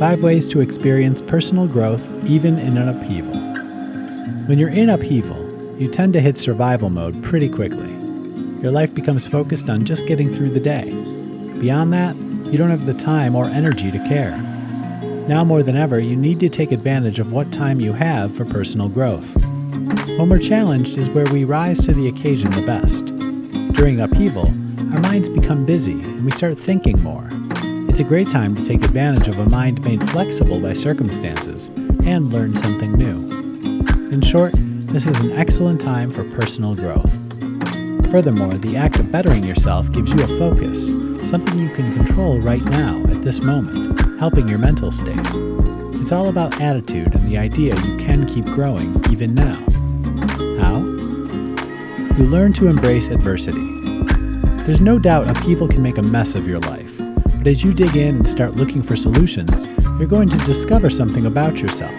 Five ways to experience personal growth even in an upheaval. When you're in upheaval, you tend to hit survival mode pretty quickly. Your life becomes focused on just getting through the day. Beyond that, you don't have the time or energy to care. Now more than ever, you need to take advantage of what time you have for personal growth. When we're challenged is where we rise to the occasion the best. During upheaval, our minds become busy and we start thinking more. It's a great time to take advantage of a mind made flexible by circumstances and learn something new. In short, this is an excellent time for personal growth. Furthermore, the act of bettering yourself gives you a focus, something you can control right now at this moment, helping your mental state. It's all about attitude and the idea you can keep growing even now. How? You learn to embrace adversity. There's no doubt upheaval can make a mess of your life. But as you dig in and start looking for solutions, you're going to discover something about yourself.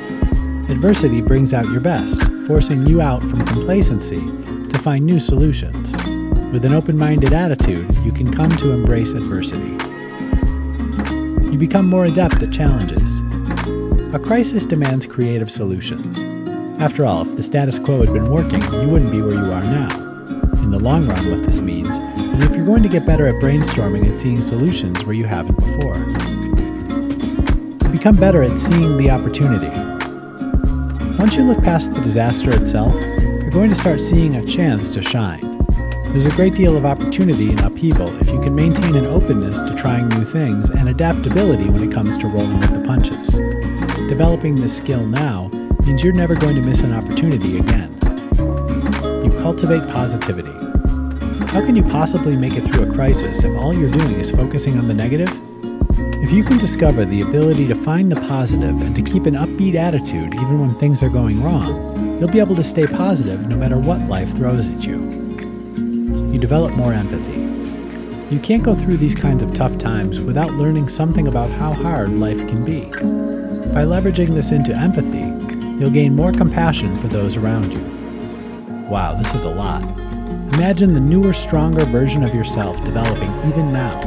Adversity brings out your best, forcing you out from complacency to find new solutions. With an open minded attitude, you can come to embrace adversity. You become more adept at challenges. A crisis demands creative solutions. After all, if the status quo had been working, you wouldn't be where you are now. In the long run, what this means is if you're going to get better at brainstorming and seeing solutions where you haven't before. Become better at seeing the opportunity. Once you look past the disaster itself, you're going to start seeing a chance to shine. There's a great deal of opportunity in upheaval if you can maintain an openness to trying new things and adaptability when it comes to rolling with the punches. Developing this skill now means you're never going to miss an opportunity again. Cultivate positivity. How can you possibly make it through a crisis if all you're doing is focusing on the negative? If you can discover the ability to find the positive and to keep an upbeat attitude even when things are going wrong, you'll be able to stay positive no matter what life throws at you. You develop more empathy. You can't go through these kinds of tough times without learning something about how hard life can be. By leveraging this into empathy, you'll gain more compassion for those around you. Wow, this is a lot. Imagine the newer, stronger version of yourself developing even now.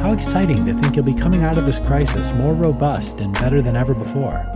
How exciting to think you'll be coming out of this crisis more robust and better than ever before.